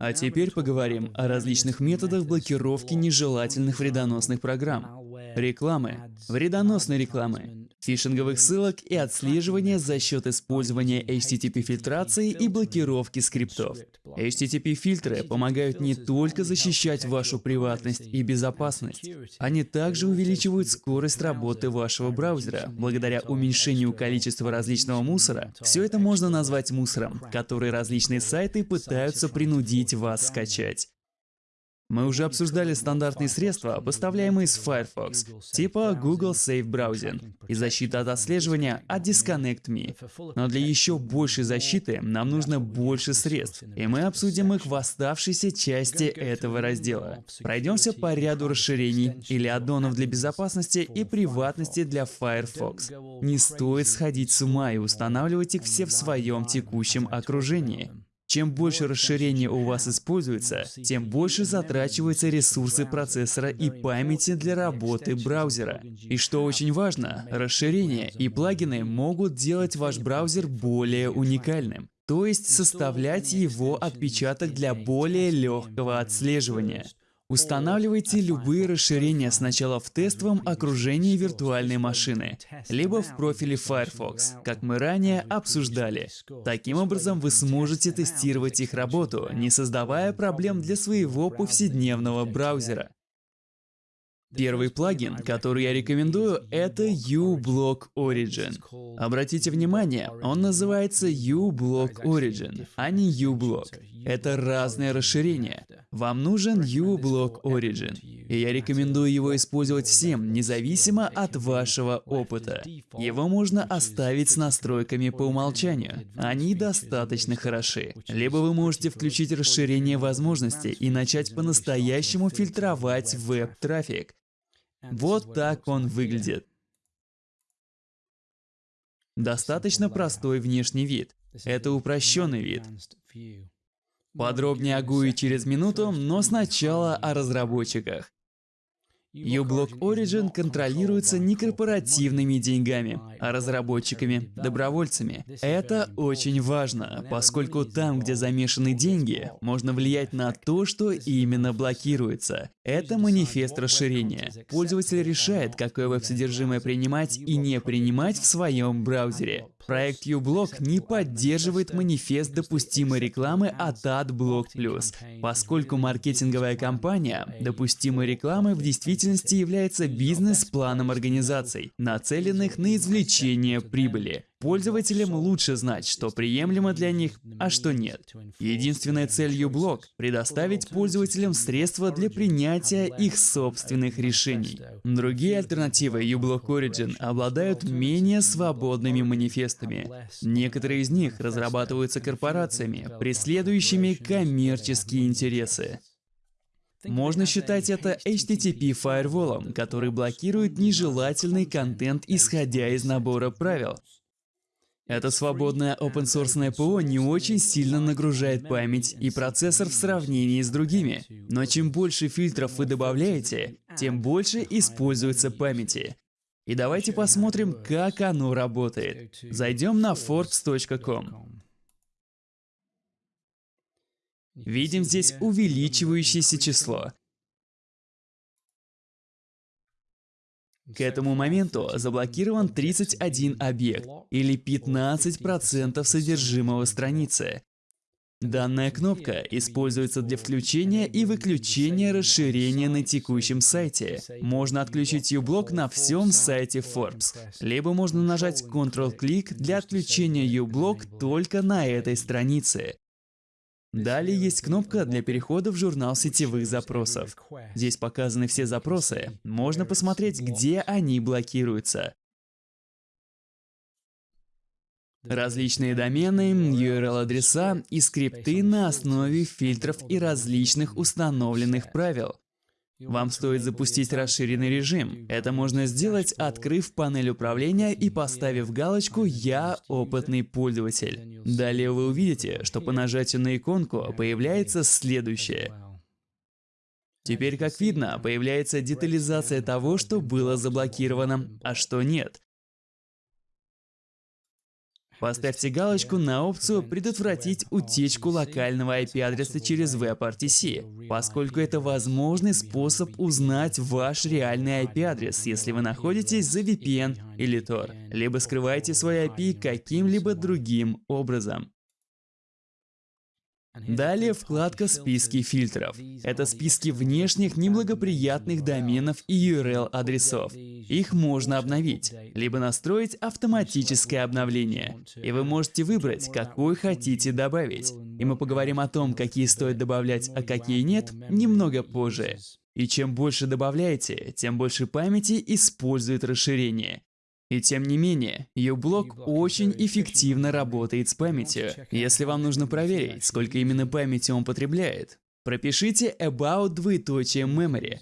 А теперь поговорим о различных методах блокировки нежелательных вредоносных программ. Рекламы, вредоносной рекламы, фишинговых ссылок и отслеживания за счет использования HTTP-фильтрации и блокировки скриптов. HTTP-фильтры помогают не только защищать вашу приватность и безопасность, они также увеличивают скорость работы вашего браузера. Благодаря уменьшению количества различного мусора, все это можно назвать мусором, который различные сайты пытаются принудить вас скачать. Мы уже обсуждали стандартные средства, поставляемые с Firefox, типа Google Safe Browsing и защита от отслеживания от Disconnect Me. Но для еще большей защиты нам нужно больше средств, и мы обсудим их в оставшейся части этого раздела. Пройдемся по ряду расширений или аддонов для безопасности и приватности для Firefox. Не стоит сходить с ума и устанавливать их все в своем текущем окружении. Чем больше расширения у вас используется, тем больше затрачиваются ресурсы процессора и памяти для работы браузера. И что очень важно, расширения и плагины могут делать ваш браузер более уникальным, то есть составлять его отпечаток для более легкого отслеживания. Устанавливайте любые расширения сначала в тестовом окружении виртуальной машины, либо в профиле Firefox, как мы ранее обсуждали. Таким образом, вы сможете тестировать их работу, не создавая проблем для своего повседневного браузера. Первый плагин, который я рекомендую, это uBlock Origin. Обратите внимание, он называется uBlock Origin, а не uBlock. Это разные расширения. Вам нужен uBlock Origin, и я рекомендую его использовать всем, независимо от вашего опыта. Его можно оставить с настройками по умолчанию. Они достаточно хороши. Либо вы можете включить расширение возможностей и начать по-настоящему фильтровать веб-трафик. Вот так он выглядит. Достаточно простой внешний вид. Это упрощенный вид. Подробнее о GUI через минуту, но сначала о разработчиках uBlock Origin контролируется не корпоративными деньгами, а разработчиками, добровольцами. Это очень важно, поскольку там, где замешаны деньги, можно влиять на то, что именно блокируется. Это манифест расширения. Пользователь решает, какое веб-содержимое принимать и не принимать в своем браузере. Проект uBlock не поддерживает манифест допустимой рекламы от AdBlock+, поскольку маркетинговая кампания допустимой рекламы в действительности является бизнес-планом организаций, нацеленных на извлечение прибыли. Пользователям лучше знать, что приемлемо для них, а что нет. Единственная цель uBlock — предоставить пользователям средства для принятия их собственных решений. Другие альтернативы uBlock Origin обладают менее свободными манифестами. Некоторые из них разрабатываются корпорациями, преследующими коммерческие интересы. Можно считать это HTTP фаерволом, который блокирует нежелательный контент, исходя из набора правил. Это свободное open-source ПО не очень сильно нагружает память и процессор в сравнении с другими. Но чем больше фильтров вы добавляете, тем больше используется памяти. И давайте посмотрим, как оно работает. Зайдем на forbes.com. Видим здесь увеличивающееся число. К этому моменту заблокирован 31 объект, или 15% содержимого страницы. Данная кнопка используется для включения и выключения расширения на текущем сайте. Можно отключить uBlock на всем сайте Forbes, либо можно нажать Ctrl-клик для отключения uBlock только на этой странице. Далее есть кнопка для перехода в журнал сетевых запросов. Здесь показаны все запросы. Можно посмотреть, где они блокируются. Различные домены, URL-адреса и скрипты на основе фильтров и различных установленных правил. Вам стоит запустить расширенный режим. Это можно сделать, открыв панель управления и поставив галочку «Я опытный пользователь». Далее вы увидите, что по нажатию на иконку появляется следующее. Теперь, как видно, появляется детализация того, что было заблокировано, а что нет. Поставьте галочку на опцию «Предотвратить утечку локального IP-адреса через WebRTC», поскольку это возможный способ узнать ваш реальный IP-адрес, если вы находитесь за VPN или Tor, либо скрываете свой IP каким-либо другим образом. Далее вкладка «Списки фильтров». Это списки внешних неблагоприятных доменов и URL-адресов. Их можно обновить, либо настроить автоматическое обновление. И вы можете выбрать, какой хотите добавить. И мы поговорим о том, какие стоит добавлять, а какие нет, немного позже. И чем больше добавляете, тем больше памяти использует расширение. И тем не менее, uBlock очень эффективно работает с памятью. Если вам нужно проверить, сколько именно памяти он потребляет, пропишите about двоеточие memory.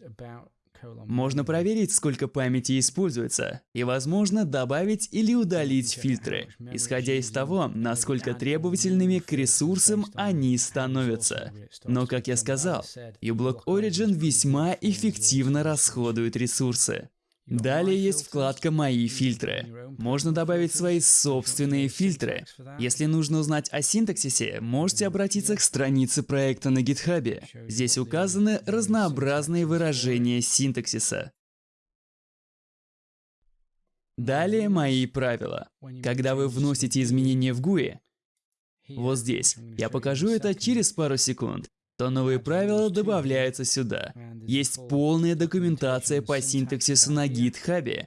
Можно проверить, сколько памяти используется, и, возможно, добавить или удалить фильтры, исходя из того, насколько требовательными к ресурсам они становятся. Но, как я сказал, uBlock Origin весьма эффективно расходует ресурсы. Далее есть вкладка «Мои фильтры». Можно добавить свои собственные фильтры. Если нужно узнать о синтаксисе, можете обратиться к странице проекта на GitHub. Здесь указаны разнообразные выражения синтаксиса. Далее мои правила. Когда вы вносите изменения в GUI, вот здесь, я покажу это через пару секунд, то новые правила добавляются сюда. Есть полная документация по синтаксису на GitHub.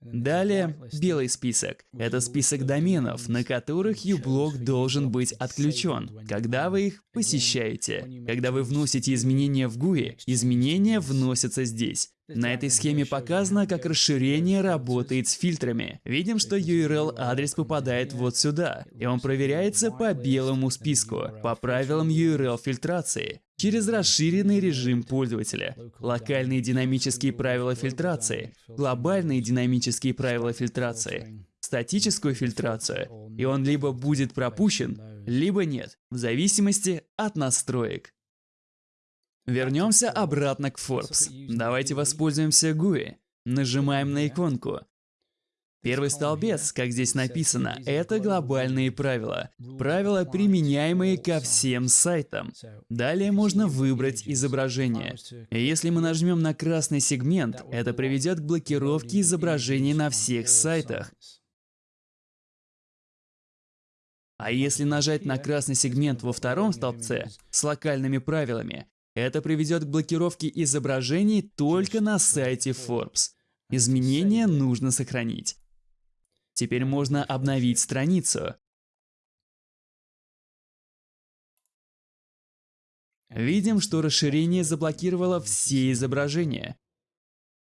Далее, белый список. Это список доменов, на которых uBlock должен быть отключен, когда вы их посещаете. Когда вы вносите изменения в GUI, изменения вносятся здесь. На этой схеме показано, как расширение работает с фильтрами. Видим, что URL-адрес попадает вот сюда, и он проверяется по белому списку, по правилам URL-фильтрации, через расширенный режим пользователя, локальные динамические правила фильтрации, глобальные динамические правила фильтрации, статическую фильтрацию, и он либо будет пропущен, либо нет, в зависимости от настроек. Вернемся обратно к Forbes. Давайте воспользуемся GUI. Нажимаем на иконку. Первый столбец, как здесь написано, это глобальные правила. Правила, применяемые ко всем сайтам. Далее можно выбрать изображение. Если мы нажмем на красный сегмент, это приведет к блокировке изображений на всех сайтах. А если нажать на красный сегмент во втором столбце с локальными правилами, это приведет к блокировке изображений только на сайте Forbes. Изменения нужно сохранить. Теперь можно обновить страницу. Видим, что расширение заблокировало все изображения.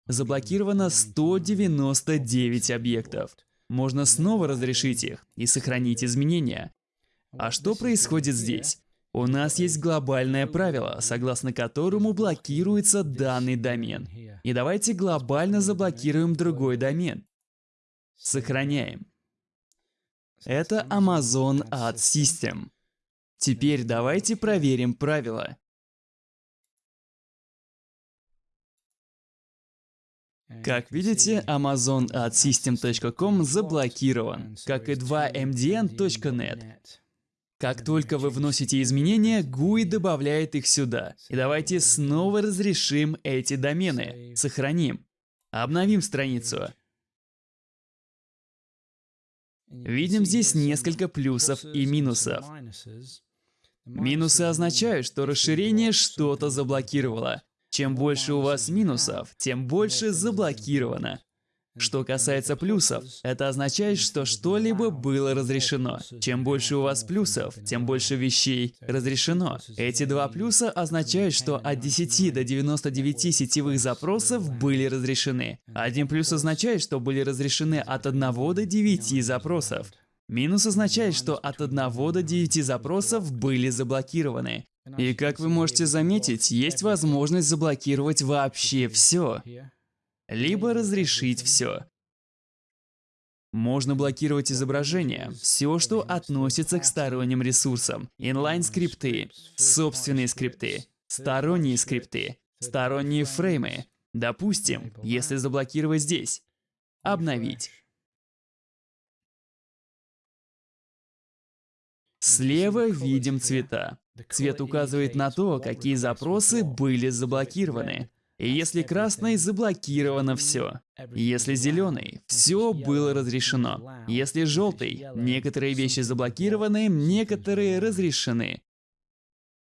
Заблокировано 199 объектов. Можно снова разрешить их и сохранить изменения. А что происходит здесь? У нас есть глобальное правило, согласно которому блокируется данный домен. И давайте глобально заблокируем другой домен. Сохраняем. Это Amazon Ad System. Теперь давайте проверим правила. Как видите, AmazonAdSystem.com заблокирован, как и 2mdn.net. Как только вы вносите изменения, GUI добавляет их сюда. И давайте снова разрешим эти домены. Сохраним. Обновим страницу. Видим здесь несколько плюсов и минусов. Минусы означают, что расширение что-то заблокировало. Чем больше у вас минусов, тем больше заблокировано. Что касается плюсов, это означает, что что-либо было разрешено. Чем больше у вас плюсов, тем больше вещей разрешено. Эти два плюса означают, что от 10 до 99 сетевых запросов были разрешены. Один плюс означает, что были разрешены от 1 до 9 запросов. Минус означает, что от 1 до 9 запросов были заблокированы. И как вы можете заметить, есть возможность заблокировать вообще все либо разрешить все. Можно блокировать изображение, все, что относится к сторонним ресурсам, инлайн-скрипты, собственные скрипты, сторонние скрипты, сторонние фреймы, Допустим, если заблокировать здесь. Обновить. Слева видим цвета. Цвет указывает на то, какие запросы были заблокированы. И если красный, заблокировано все. Если зеленый, все было разрешено. Если желтый, некоторые вещи заблокированы, некоторые разрешены.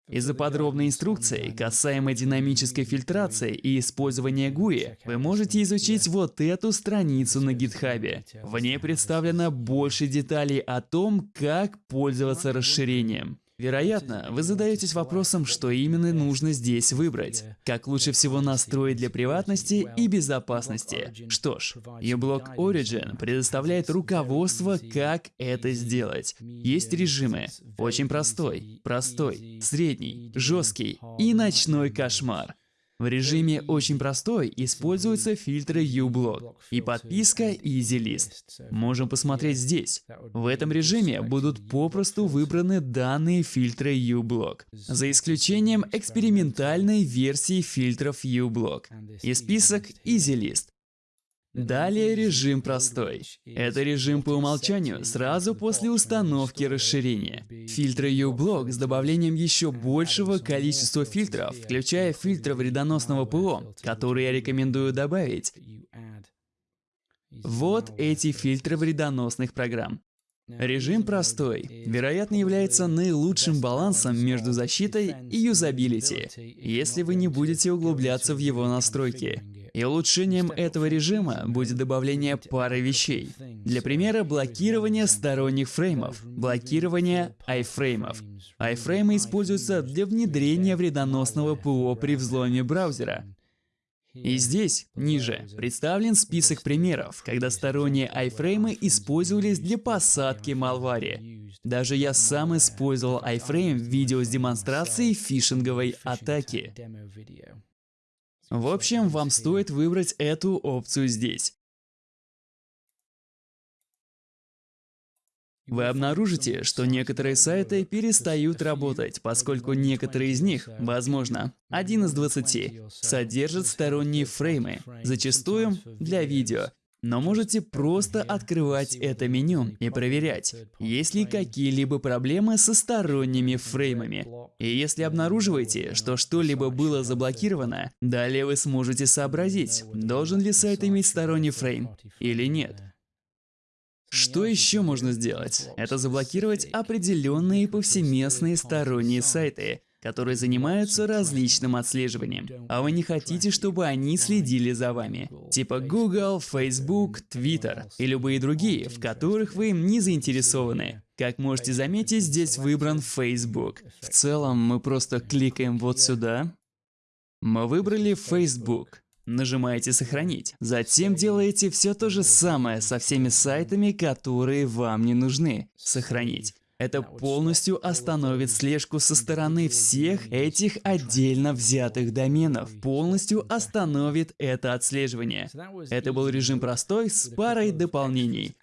Из-за подробной инструкции, касаемо динамической фильтрации и использования GUI, вы можете изучить вот эту страницу на GitHub. В ней представлено больше деталей о том, как пользоваться расширением. Вероятно, вы задаетесь вопросом, что именно нужно здесь выбрать. Как лучше всего настроить для приватности и безопасности. Что ж, uBlock Origin предоставляет руководство, как это сделать. Есть режимы. Очень простой, простой, средний, жесткий и ночной кошмар. В режиме «Очень простой» используются фильтры uBlock и подписка EasyList. Можем посмотреть здесь. В этом режиме будут попросту выбраны данные фильтры uBlock, за исключением экспериментальной версии фильтров uBlock и список EasyList. Далее режим простой. Это режим по умолчанию сразу после установки расширения. Фильтры uBlock с добавлением еще большего количества фильтров, включая фильтры вредоносного ПО, которые я рекомендую добавить. Вот эти фильтры вредоносных программ. Режим простой, вероятно, является наилучшим балансом между защитой и юзабилити, если вы не будете углубляться в его настройки. И улучшением этого режима будет добавление пары вещей. Для примера, блокирование сторонних фреймов, блокирование айфреймов. Айфреймы используются для внедрения вредоносного ПО при взломе браузера. И здесь, ниже, представлен список примеров, когда сторонние айфреймы использовались для посадки малвари. Даже я сам использовал айфрейм в видео с демонстрацией фишинговой атаки. В общем, вам стоит выбрать эту опцию здесь. Вы обнаружите, что некоторые сайты перестают работать, поскольку некоторые из них, возможно, один из 20, содержат сторонние фреймы, зачастую для видео, но можете просто открывать это меню и проверять, есть ли какие-либо проблемы со сторонними фреймами. И если обнаруживаете, что что-либо было заблокировано, далее вы сможете сообразить, должен ли сайт иметь сторонний фрейм или нет. Что еще можно сделать? Это заблокировать определенные повсеместные сторонние сайты, которые занимаются различным отслеживанием, а вы не хотите, чтобы они следили за вами. Типа Google, Facebook, Twitter и любые другие, в которых вы не заинтересованы. Как можете заметить, здесь выбран Facebook. В целом, мы просто кликаем вот сюда. Мы выбрали Facebook. Нажимаете «Сохранить». Затем делаете все то же самое со всеми сайтами, которые вам не нужны. Сохранить. Это полностью остановит слежку со стороны всех этих отдельно взятых доменов. Полностью остановит это отслеживание. Это был режим простой с парой дополнений.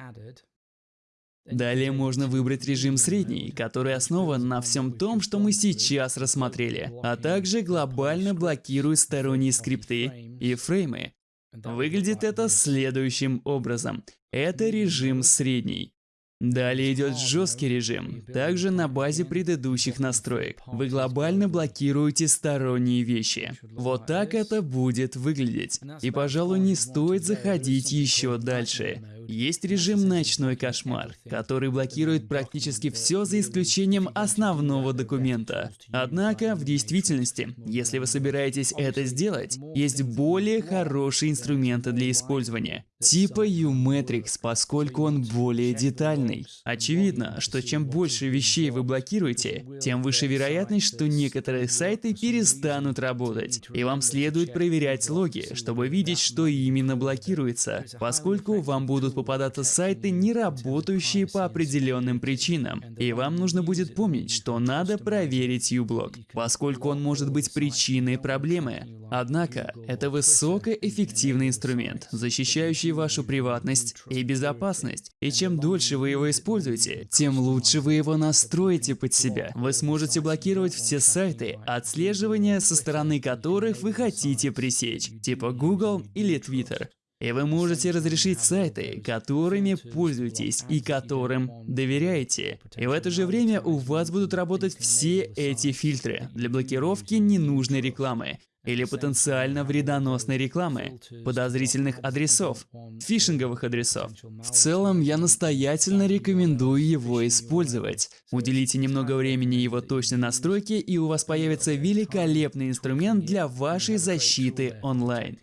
Далее можно выбрать режим средний, который основан на всем том, что мы сейчас рассмотрели, а также глобально блокирует сторонние скрипты и фреймы. Выглядит это следующим образом. Это режим средний. Далее идет жесткий режим, также на базе предыдущих настроек. Вы глобально блокируете сторонние вещи. Вот так это будет выглядеть. И, пожалуй, не стоит заходить еще дальше. Есть режим «Ночной кошмар», который блокирует практически все за исключением основного документа. Однако, в действительности, если вы собираетесь это сделать, есть более хорошие инструменты для использования. Типа U-Matrix, поскольку он более детальный. Очевидно, что чем больше вещей вы блокируете, тем выше вероятность, что некоторые сайты перестанут работать. И вам следует проверять логи, чтобы видеть, что именно блокируется, поскольку вам будут попадаться сайты, не работающие по определенным причинам. И вам нужно будет помнить, что надо проверить uBlock, поскольку он может быть причиной проблемы. Однако, это высокоэффективный инструмент, защищающий вашу приватность и безопасность. И чем дольше вы его используете, тем лучше вы его настроите под себя. Вы сможете блокировать все сайты, отслеживания со стороны которых вы хотите пресечь, типа Google или Twitter. И вы можете разрешить сайты, которыми пользуетесь и которым доверяете. И в это же время у вас будут работать все эти фильтры для блокировки ненужной рекламы или потенциально вредоносной рекламы, подозрительных адресов, фишинговых адресов. В целом, я настоятельно рекомендую его использовать. Уделите немного времени его точной настройке, и у вас появится великолепный инструмент для вашей защиты онлайн.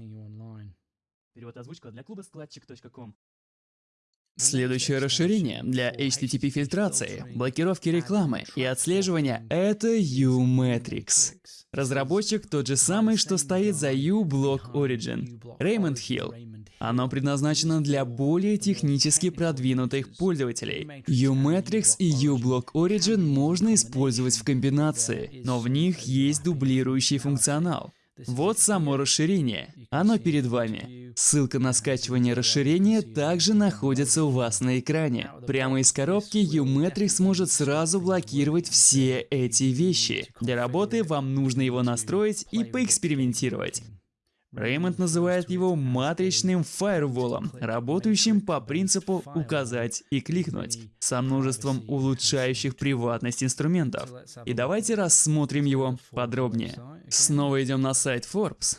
Перевод озвучка для клуба складчик.ком. Следующее расширение. Для HTTP-фильтрации, блокировки рекламы и отслеживания — это U-Matrix. Разработчик тот же самый, что стоит за U-Block Origin — Raymond Hill. Оно предназначено для более технически продвинутых пользователей. U-Matrix и U-Block Origin можно использовать в комбинации, но в них есть дублирующий функционал. Вот само расширение. Оно перед вами. Ссылка на скачивание расширения также находится у вас на экране. Прямо из коробки U-Matrix может сразу блокировать все эти вещи. Для работы вам нужно его настроить и поэкспериментировать. Реймонд называет его матричным фаерволом, работающим по принципу «указать и кликнуть», со множеством улучшающих приватность инструментов. И давайте рассмотрим его подробнее. Снова идем на сайт Forbes.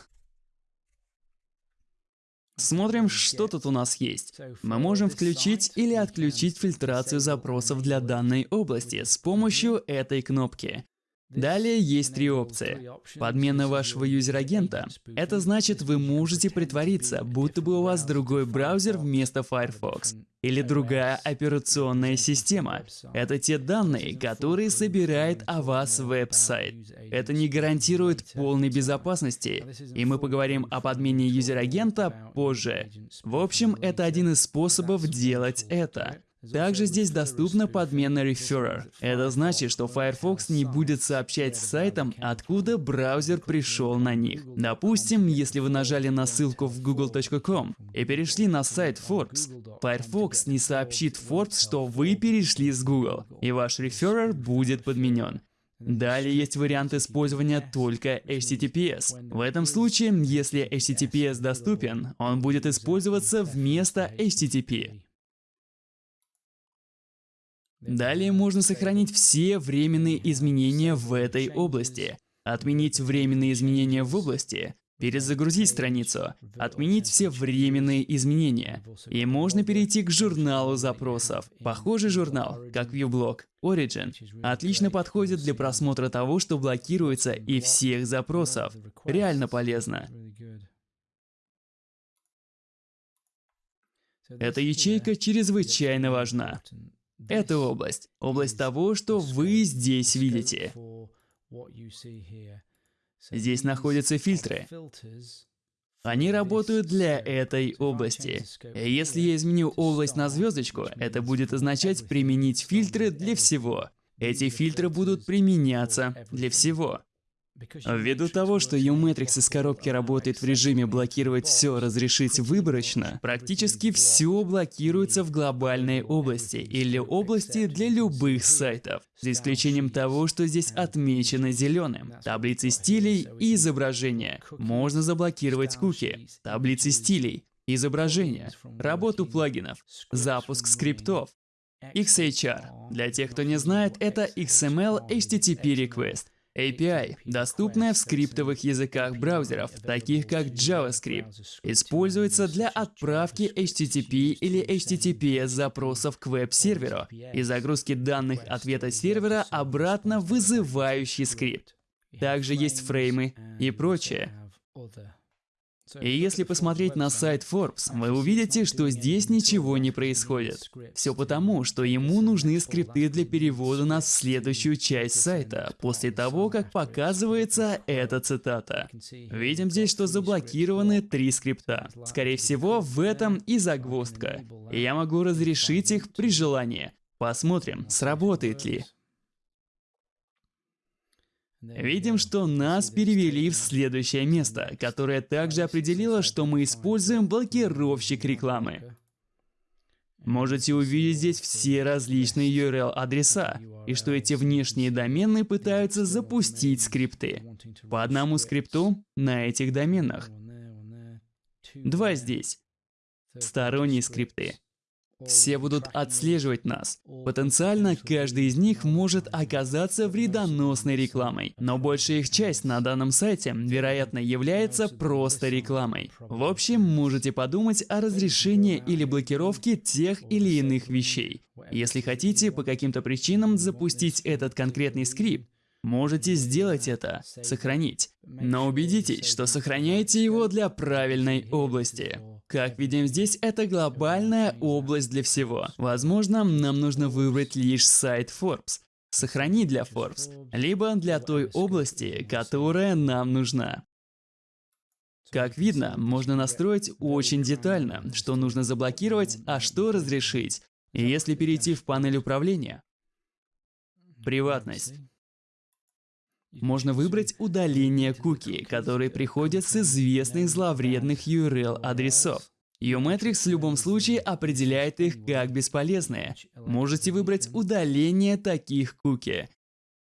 Смотрим, что тут у нас есть. Мы можем включить или отключить фильтрацию запросов для данной области с помощью этой кнопки. Далее есть три опции. Подмена вашего юзер-агента. Это значит, вы можете притвориться, будто бы у вас другой браузер вместо Firefox. Или другая операционная система. Это те данные, которые собирает о вас веб-сайт. Это не гарантирует полной безопасности, и мы поговорим о подмене user-agent а позже. В общем, это один из способов делать это. Также здесь доступна подмена Referrer. Это значит, что Firefox не будет сообщать сайтам, откуда браузер пришел на них. Допустим, если вы нажали на ссылку в google.com и перешли на сайт Forbes, Firefox не сообщит Forbes, что вы перешли с Google, и ваш Referrer будет подменен. Далее есть вариант использования только HTTPS. В этом случае, если HTTPS доступен, он будет использоваться вместо HTTP. Далее можно сохранить все временные изменения в этой области, отменить временные изменения в области, перезагрузить страницу, отменить все временные изменения. И можно перейти к журналу запросов. Похожий журнал, как ViewBlock, Origin, отлично подходит для просмотра того, что блокируется, и всех запросов. Реально полезно. Эта ячейка чрезвычайно важна. Это область. Область того, что вы здесь видите. Здесь находятся фильтры. Они работают для этой области. Если я изменю область на звездочку, это будет означать применить фильтры для всего. Эти фильтры будут применяться для всего. Ввиду того, что U-Matrix из коробки работает в режиме блокировать все, разрешить выборочно, практически все блокируется в глобальной области или области для любых сайтов, за исключением того, что здесь отмечено зеленым. Таблицы стилей и изображения. Можно заблокировать куки. Таблицы стилей, изображения, работу плагинов, запуск скриптов, XHR. Для тех, кто не знает, это XML HTTP Request. API, доступная в скриптовых языках браузеров, таких как JavaScript, используется для отправки HTTP или HTTPS запросов к веб-серверу и загрузки данных ответа сервера обратно вызывающий скрипт. Также есть фреймы и прочее. И если посмотреть на сайт Forbes, вы увидите, что здесь ничего не происходит. Все потому, что ему нужны скрипты для перевода нас в следующую часть сайта, после того, как показывается эта цитата. Видим здесь, что заблокированы три скрипта. Скорее всего, в этом и загвоздка. Я могу разрешить их при желании. Посмотрим, сработает ли. Видим, что нас перевели в следующее место, которое также определило, что мы используем блокировщик рекламы. Можете увидеть здесь все различные URL-адреса, и что эти внешние домены пытаются запустить скрипты. По одному скрипту на этих доменах. Два здесь. Сторонние скрипты. Все будут отслеживать нас. Потенциально каждый из них может оказаться вредоносной рекламой, но большая их часть на данном сайте, вероятно, является просто рекламой. В общем, можете подумать о разрешении или блокировке тех или иных вещей. Если хотите по каким-то причинам запустить этот конкретный скрипт, Можете сделать это, сохранить. Но убедитесь, что сохраняете его для правильной области. Как видим здесь, это глобальная область для всего. Возможно, нам нужно выбрать лишь сайт Forbes. Сохранить для Forbes, либо для той области, которая нам нужна. Как видно, можно настроить очень детально, что нужно заблокировать, а что разрешить. И если перейти в панель управления, приватность, можно выбрать удаление куки, которые приходят с известных зловредных URL-адресов. Umetrics в любом случае определяет их как бесполезные. Можете выбрать удаление таких куки.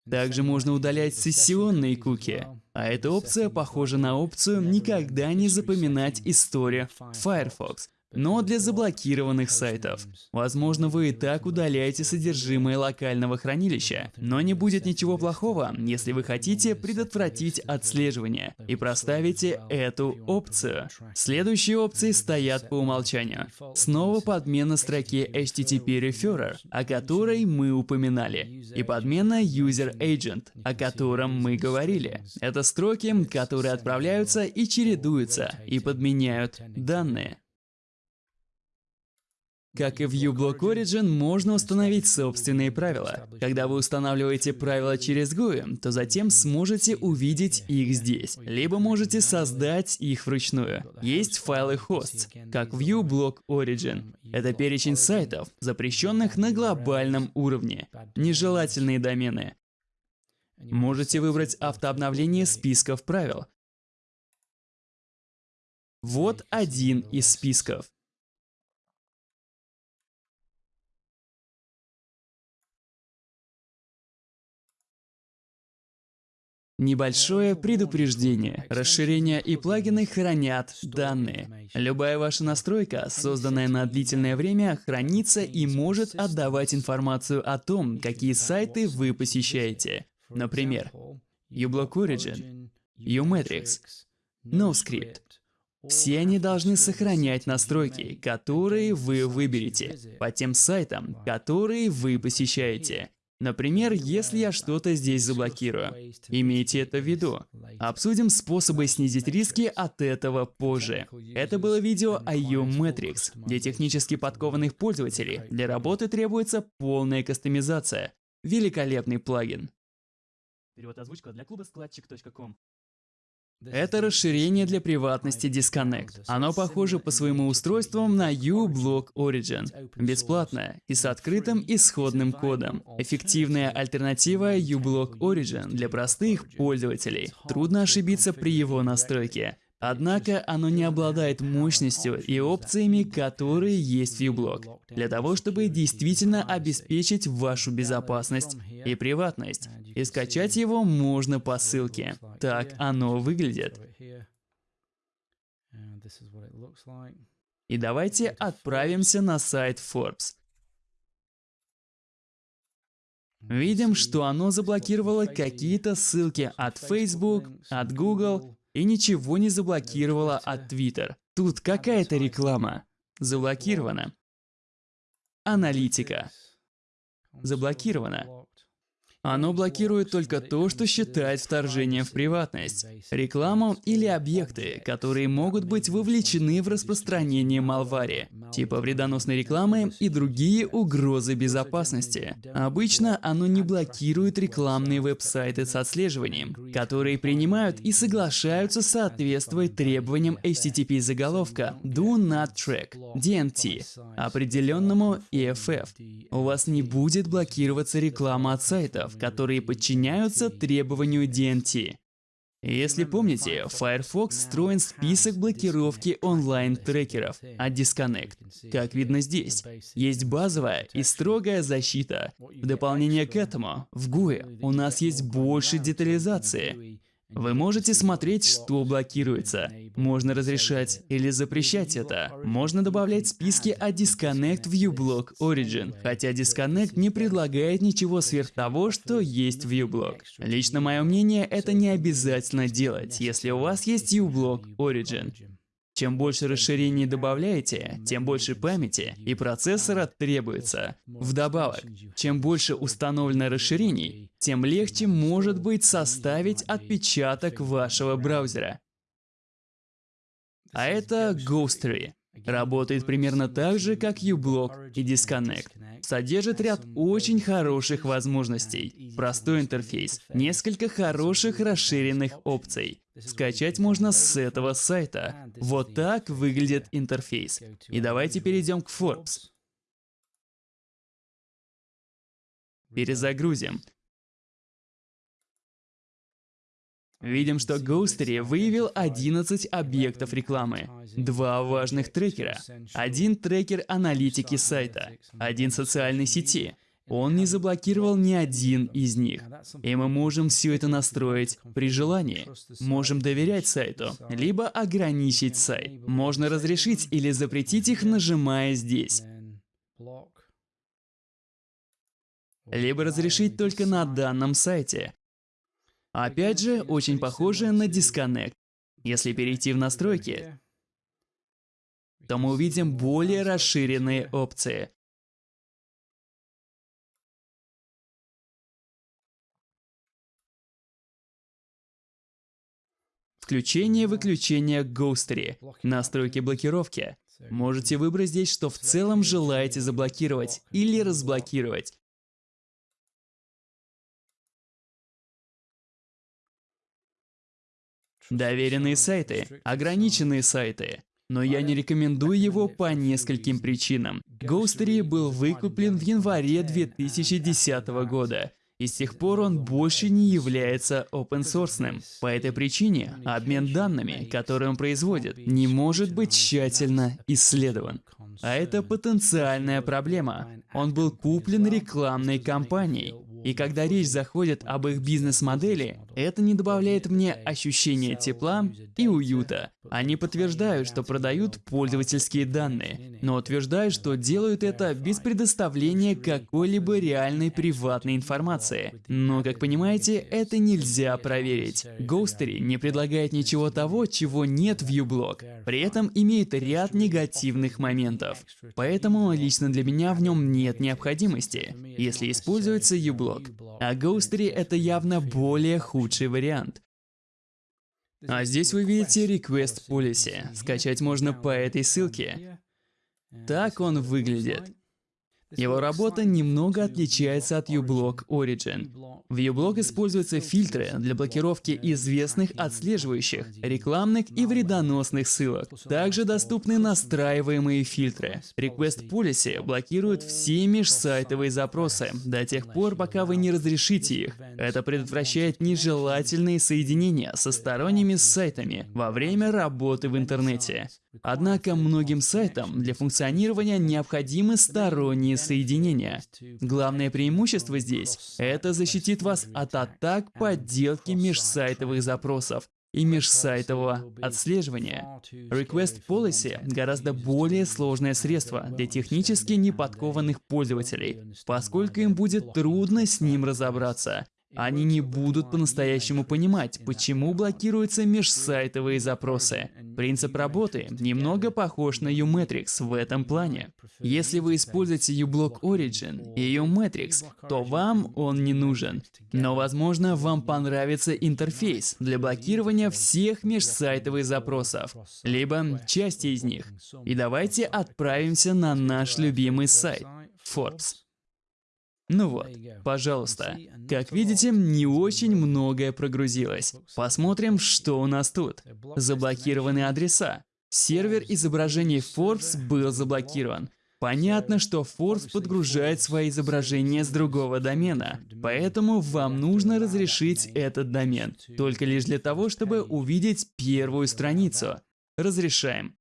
Также можно удалять сессионные куки. А эта опция похожа на опцию «Никогда не запоминать историю» Firefox но для заблокированных сайтов. Возможно, вы и так удаляете содержимое локального хранилища, но не будет ничего плохого, если вы хотите предотвратить отслеживание и проставите эту опцию. Следующие опции стоят по умолчанию. Снова подмена строки HTTP Referrer, о которой мы упоминали, и подмена User Agent, о котором мы говорили. Это строки, которые отправляются и чередуются, и подменяют данные. Как и в uBlock Origin, можно установить собственные правила. Когда вы устанавливаете правила через GUI, то затем сможете увидеть их здесь. Либо можете создать их вручную. Есть файлы hosts, как в uBlock Origin. Это перечень сайтов, запрещенных на глобальном уровне. Нежелательные домены. Можете выбрать автообновление списков правил. Вот один из списков. Небольшое предупреждение. Расширения и плагины хранят данные. Любая ваша настройка, созданная на длительное время, хранится и может отдавать информацию о том, какие сайты вы посещаете. Например, uBlock Origin, uMetrics, NoScript. Все они должны сохранять настройки, которые вы выберете, по тем сайтам, которые вы посещаете. Например, если я что-то здесь заблокирую. Имейте это в виду. Обсудим способы снизить риски от этого позже. Это было видео о U-Matrix. Для технически подкованных пользователей для работы требуется полная кастомизация. Великолепный плагин. Перевод озвучка для клуба складчик.ком. Это расширение для приватности Disconnect. Оно похоже по своему устройствам на uBlock Origin. Бесплатное и с открытым исходным кодом. Эффективная альтернатива uBlock Origin для простых пользователей. Трудно ошибиться при его настройке. Однако оно не обладает мощностью и опциями, которые есть в uBlock, для того, чтобы действительно обеспечить вашу безопасность и приватность. И скачать его можно по ссылке. Так оно выглядит. И давайте отправимся на сайт Forbes. Видим, что оно заблокировало какие-то ссылки от Facebook, от Google и ничего не заблокировала от Twitter. Тут какая-то реклама. Заблокирована. Аналитика. Заблокирована. Оно блокирует только то, что считает вторжением в приватность, рекламу или объекты, которые могут быть вовлечены в распространение малвари, типа вредоносной рекламы и другие угрозы безопасности. Обычно оно не блокирует рекламные веб-сайты с отслеживанием, которые принимают и соглашаются соответствовать требованиям HTTP заголовка Do Not Track, DNT, определенному EFF. У вас не будет блокироваться реклама от сайтов, которые подчиняются требованию DNT. Если помните, Firefox встроен список блокировки онлайн-трекеров от Disconnect. Как видно здесь, есть базовая и строгая защита. В дополнение к этому, в GUI у нас есть больше детализации. Вы можете смотреть, что блокируется. Можно разрешать или запрещать это. Можно добавлять списки от Disconnect в uBlock Origin, хотя Disconnect не предлагает ничего сверх того, что есть в uBlock. Лично мое мнение, это не обязательно делать, если у вас есть uBlock Origin. Чем больше расширений добавляете, тем больше памяти и процессора требуется. Вдобавок, чем больше установлено расширений, тем легче может быть составить отпечаток вашего браузера. А это Ghostery. Работает примерно так же, как uBlock и Disconnect. Содержит ряд очень хороших возможностей. Простой интерфейс, несколько хороших расширенных опций. Скачать можно с этого сайта. Вот так выглядит интерфейс. И давайте перейдем к Forbes. Перезагрузим. Видим, что Ghostery выявил 11 объектов рекламы, два важных трекера, один трекер аналитики сайта, один социальной сети, он не заблокировал ни один из них. И мы можем все это настроить при желании. Можем доверять сайту, либо ограничить сайт. Можно разрешить или запретить их, нажимая здесь. Либо разрешить только на данном сайте. Опять же, очень похоже на Disconnect. Если перейти в настройки, то мы увидим более расширенные опции. Включение-выключение Ghostery, настройки блокировки. Можете выбрать здесь, что в целом желаете заблокировать или разблокировать. Доверенные сайты, ограниченные сайты. Но я не рекомендую его по нескольким причинам. Ghostery был выкуплен в январе 2010 года. И с тех пор он больше не является open source. По этой причине обмен данными, которые он производит, не может быть тщательно исследован. А это потенциальная проблема. Он был куплен рекламной кампанией, и когда речь заходит об их бизнес-модели, это не добавляет мне ощущения тепла и уюта. Они подтверждают, что продают пользовательские данные, но утверждают, что делают это без предоставления какой-либо реальной приватной информации. Но, как понимаете, это нельзя проверить. Ghostery не предлагает ничего того, чего нет в uBlock, при этом имеет ряд негативных моментов. Поэтому лично для меня в нем нет необходимости, если используется uBlock. А Ghostery это явно более худший вариант. А здесь вы видите Request Policy. Скачать можно по этой ссылке. Так он выглядит. Его работа немного отличается от uBlock Origin. В uBlock используются фильтры для блокировки известных отслеживающих, рекламных и вредоносных ссылок. Также доступны настраиваемые фильтры. Request Policy блокирует все межсайтовые запросы до тех пор, пока вы не разрешите их. Это предотвращает нежелательные соединения со сторонними сайтами во время работы в интернете. Однако многим сайтам для функционирования необходимы сторонние соединения. Главное преимущество здесь – это защитит вас от атак подделки межсайтовых запросов и межсайтового отслеживания. Request Policy – гораздо более сложное средство для технически неподкованных пользователей, поскольку им будет трудно с ним разобраться. Они не будут по-настоящему понимать, почему блокируются межсайтовые запросы. Принцип работы немного похож на Umetrics в этом плане. Если вы используете uBlock Origin и Umetrics, то вам он не нужен. Но, возможно, вам понравится интерфейс для блокирования всех межсайтовых запросов, либо части из них. И давайте отправимся на наш любимый сайт — Forbes. Ну вот, пожалуйста. Как видите, не очень многое прогрузилось. Посмотрим, что у нас тут. Заблокированы адреса. Сервер изображений Forbes был заблокирован. Понятно, что Forbes подгружает свои изображения с другого домена, поэтому вам нужно разрешить этот домен, только лишь для того, чтобы увидеть первую страницу. Разрешаем.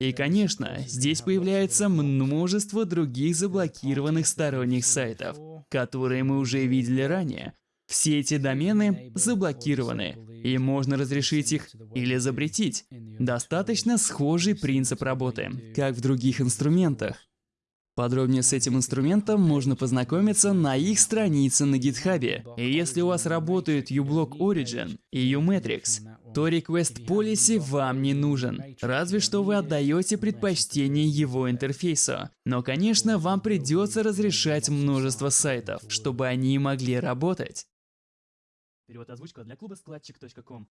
И, конечно, здесь появляется множество других заблокированных сторонних сайтов, которые мы уже видели ранее. Все эти домены заблокированы, и можно разрешить их или запретить. Достаточно схожий принцип работы, как в других инструментах. Подробнее с этим инструментом можно познакомиться на их странице на гитхабе. Если у вас работают uBlock Origin и uMetrics, то Request Policy вам не нужен, разве что вы отдаете предпочтение его интерфейсу. Но, конечно, вам придется разрешать множество сайтов, чтобы они могли работать. Перевод озвучка для клуба складчик.ком